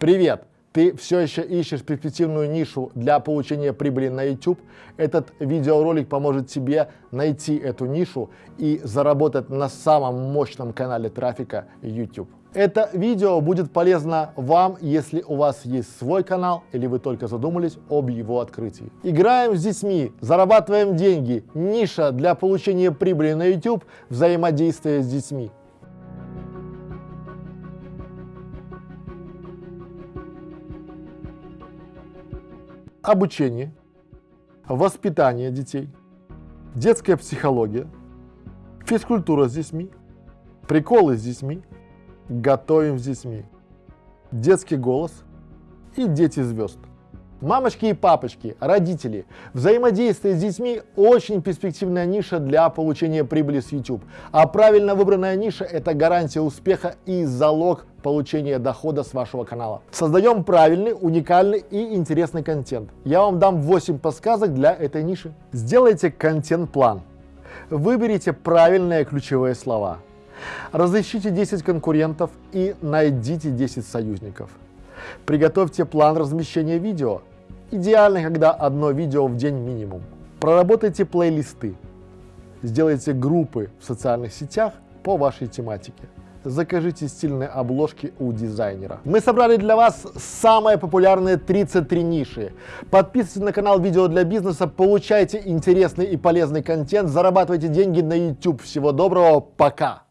Привет! Ты все еще ищешь перспективную нишу для получения прибыли на YouTube? Этот видеоролик поможет тебе найти эту нишу и заработать на самом мощном канале трафика YouTube. Это видео будет полезно вам, если у вас есть свой канал или вы только задумались об его открытии. Играем с детьми, зарабатываем деньги, ниша для получения прибыли на YouTube, взаимодействие с детьми. Обучение, воспитание детей, детская психология, физкультура с детьми, приколы с детьми, готовим с детьми, детский голос и дети звезд. Мамочки и папочки, родители, взаимодействие с детьми – очень перспективная ниша для получения прибыли с YouTube. А правильно выбранная ниша – это гарантия успеха и залог получения дохода с вашего канала. Создаем правильный, уникальный и интересный контент. Я вам дам 8 подсказок для этой ниши. Сделайте контент-план. Выберите правильные ключевые слова. Разыщите 10 конкурентов и найдите 10 союзников. Приготовьте план размещения видео. Идеально, когда одно видео в день минимум. Проработайте плейлисты. Сделайте группы в социальных сетях по вашей тематике. Закажите стильные обложки у дизайнера. Мы собрали для вас самые популярные 33 ниши. Подписывайтесь на канал Видео для бизнеса, получайте интересный и полезный контент, зарабатывайте деньги на YouTube. Всего доброго, пока!